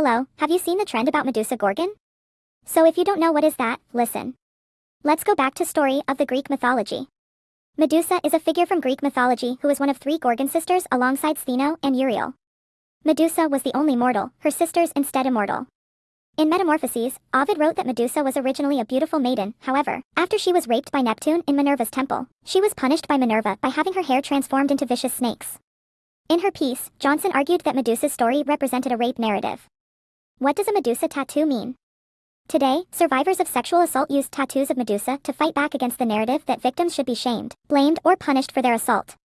Hello, have you seen the trend about Medusa Gorgon? So if you don't know what is that, listen. Let's go back to story of the Greek mythology. Medusa is a figure from Greek mythology who is one of three Gorgon sisters alongside Stheno and Euryale. Medusa was the only mortal, her sisters instead immortal. In Metamorphoses, Ovid wrote that Medusa was originally a beautiful maiden, however, after she was raped by Neptune in Minerva's temple, she was punished by Minerva by having her hair transformed into vicious snakes. In her piece, Johnson argued that Medusa's story represented a rape narrative. What does a Medusa tattoo mean? Today, survivors of sexual assault use tattoos of Medusa to fight back against the narrative that victims should be shamed, blamed, or punished for their assault.